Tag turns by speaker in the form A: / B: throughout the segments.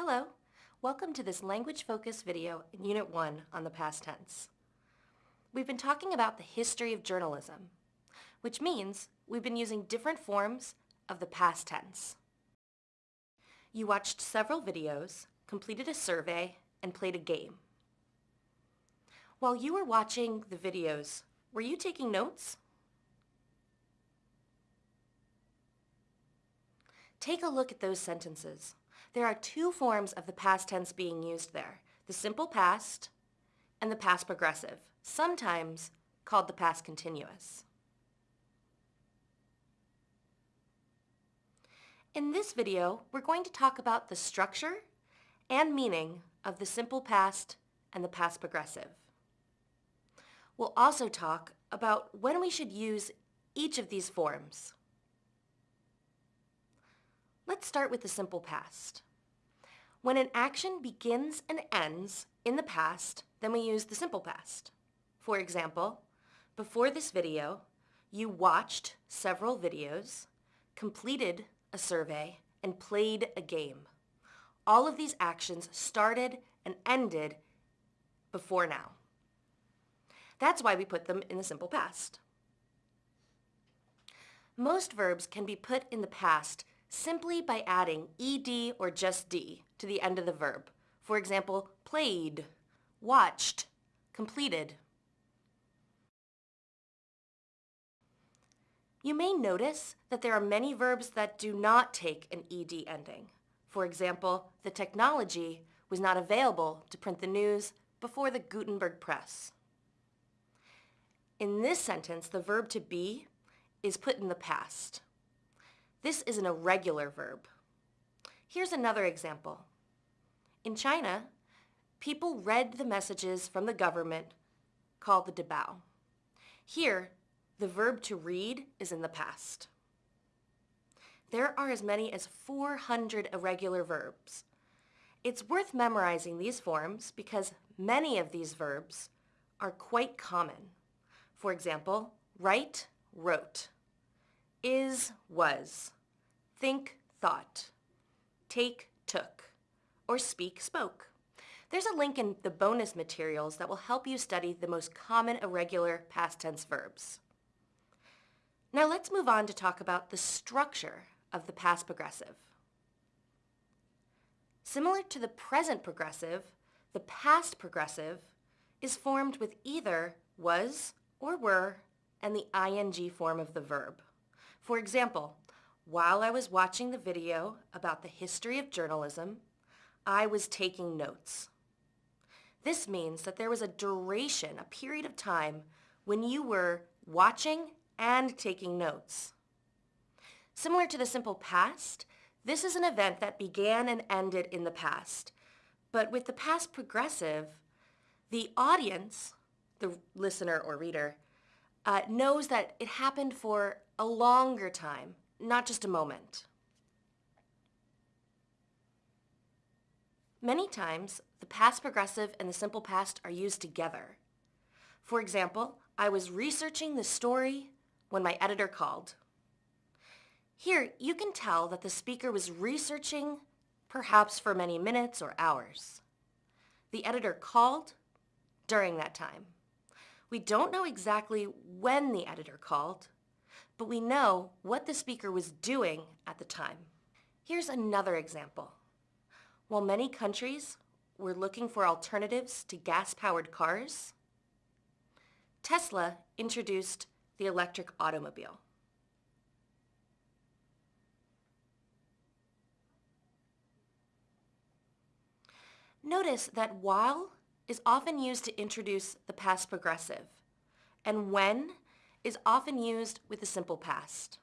A: Hello, welcome to this language focus video in Unit 1 on the past tense. We've been talking about the history of journalism, which means we've been using different forms of the past tense. You watched several videos, completed a survey, and played a game. While you were watching the videos, were you taking notes? Take a look at those sentences. There are two forms of the past tense being used there, the simple past and the past progressive, sometimes called the past continuous. In this video, we're going to talk about the structure and meaning of the simple past and the past progressive. We'll also talk about when we should use each of these forms. Let's start with the simple past. When an action begins and ends in the past, then we use the simple past. For example, before this video, you watched several videos, completed a survey, and played a game. All of these actions started and ended before now. That's why we put them in the simple past. Most verbs can be put in the past simply by adding ed or just d to the end of the verb. For example, played, watched, completed. You may notice that there are many verbs that do not take an ed ending. For example, the technology was not available to print the news before the Gutenberg press. In this sentence, the verb to be is put in the past. This is an irregular verb. Here's another example. In China, people read the messages from the government called the Dibao. Here, the verb to read is in the past. There are as many as 400 irregular verbs. It's worth memorizing these forms because many of these verbs are quite common. For example, write, wrote, is, was, think, thought, take, took, or speak, spoke. There's a link in the bonus materials that will help you study the most common irregular past tense verbs. Now let's move on to talk about the structure of the past progressive. Similar to the present progressive, the past progressive is formed with either was or were and the ing form of the verb. For example, while I was watching the video about the history of journalism, I was taking notes. This means that there was a duration, a period of time, when you were watching and taking notes. Similar to the simple past, this is an event that began and ended in the past. But with the past progressive, the audience, the listener or reader, uh, knows that it happened for a longer time, not just a moment. Many times, the past progressive and the simple past are used together. For example, I was researching the story when my editor called. Here, you can tell that the speaker was researching perhaps for many minutes or hours. The editor called during that time. We don't know exactly when the editor called, but we know what the speaker was doing at the time. Here's another example. While many countries were looking for alternatives to gas-powered cars, Tesla introduced the electric automobile. Notice that while is often used to introduce the past progressive, and when is often used with the simple past.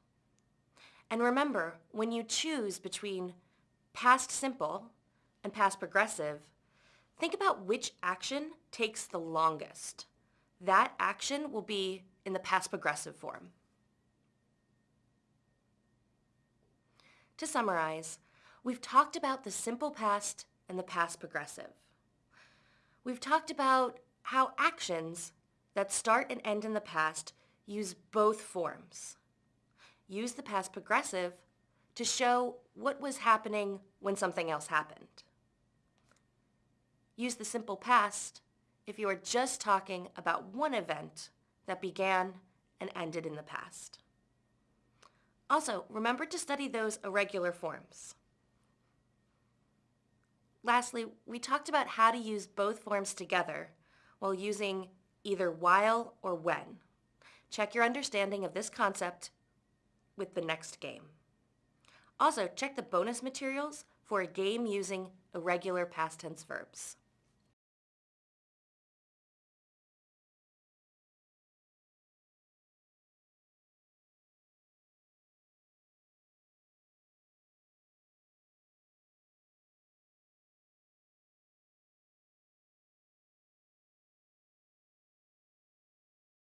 A: And remember, when you choose between past simple and past progressive, think about which action takes the longest. That action will be in the past progressive form. To summarize, we've talked about the simple past and the past progressive. We've talked about how actions that start and end in the past use both forms. Use the past progressive to show what was happening when something else happened. use the simple past if you are just talking about one event that began and ended in the past. Also, remember to study those irregular forms. Lastly, we talked about how to use both forms together while using either while or when. Check your understanding of this concept with the next game. Also, check the bonus materials for a game using irregular past tense verbs.